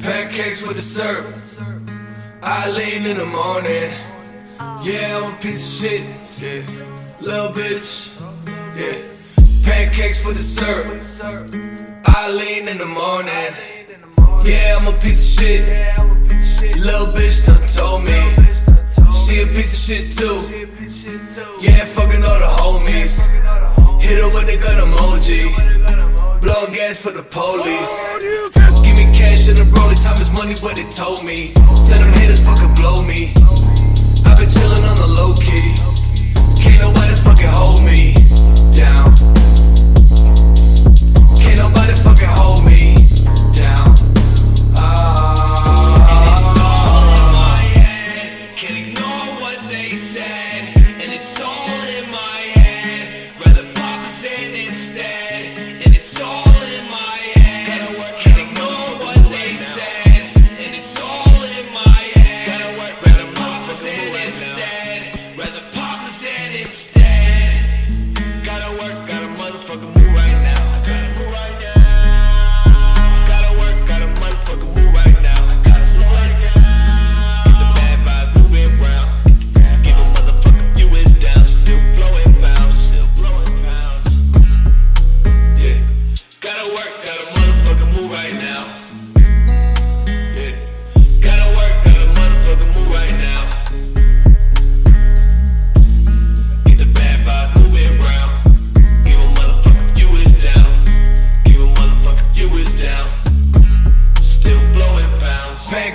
Pancakes with the syrup. I lean in the morning. Yeah, I'm a piece of shit. Yeah, little bitch. Yeah, pancakes with the syrup. I lean in the morning. Yeah, I'm a piece of shit. Little bitch done told me. She a piece of shit too. Gas for the police. Give me cash and a rolling time is money, what they told me. Tell them haters fucking blow me.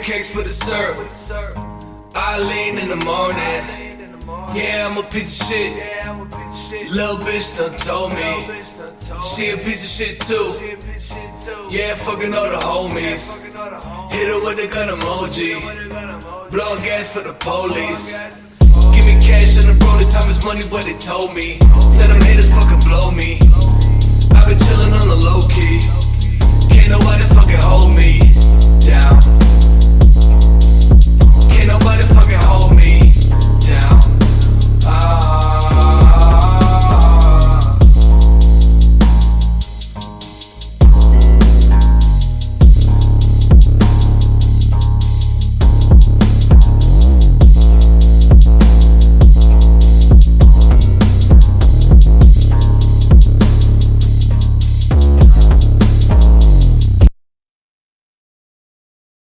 Pancakes for the syrup. I lean in the morning. Yeah, I'm a piece of shit. Little bitch done told me. She a piece of shit too. Yeah, fucking all the homies. Hit her with a gun emoji. Blowing gas for the police. Give me cash and the rolling time is money, what they told me. Tell them haters fucking blow me. I've been chillin' on the low key.